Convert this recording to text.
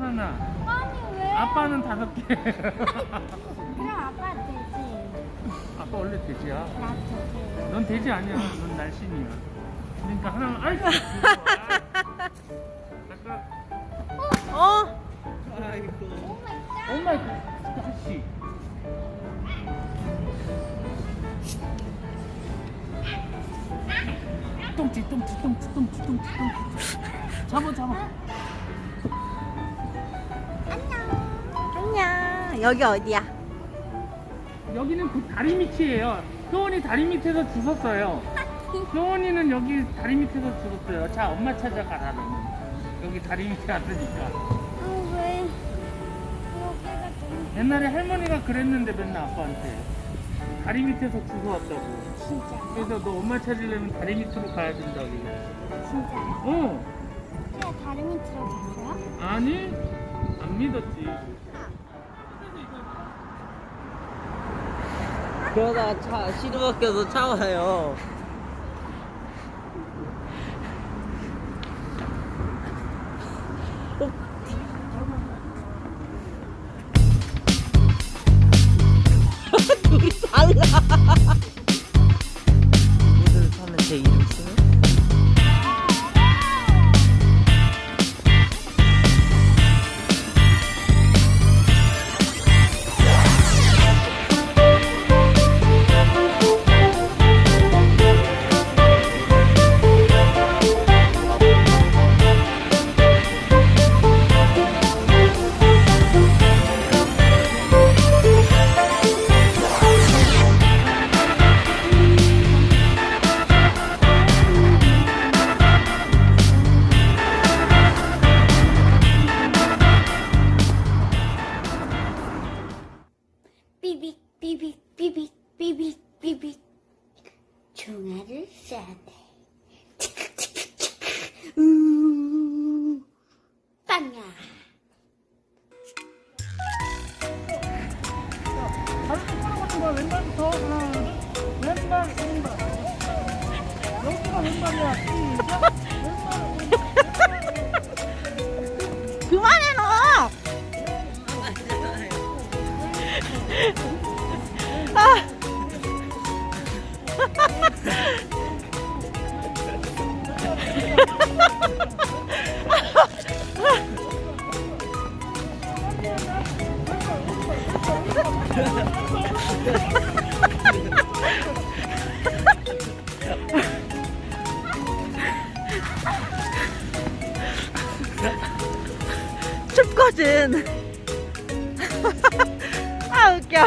하나. 아니 왜? 아빠는 다섯 개. 그럼 아빠 돼지. 아빠 원래 돼지야. 나 돼지. 넌 돼지 아니야. 넌 날씬이야. 그러니까 하나만 아이. 아까 어? Oh my god. 다시. 똥치 똥치 똥치 똥치 똥치 똥치. 잡아 잡아. 안녕. 여기 어디야? 여기는 그 다리 밑이에요. 효원이 다리 밑에서 주웠어요. 효원이는 여기 다리 밑에서 주웠어요. 자, 엄마 찾아가라 너는. 여기 다리 밑에 왔으니까. 아 왜? 여기가 좀 옛날에 할머니가 그랬는데 맨날 아빠한테 다리 밑에서 주워왔다고. 진짜. 그래서 너 엄마 찾으려면 다리 밑으로 가야 된다고. 진짜. 어? 진짜 다른 밑으로 갔어요? 아니? 안 믿었지. 그러다가 차 시드 바뀌어서 차 와요. 삐빅 삐빅 삐빅 삐빅 삐빅 종아를 싸네 우 빵야 똑바로 가는 거야. 왼발부터. 하나, 왼발, 왼발. 여기가 왼발이야. 시작. 아. 춥거든. 웃겨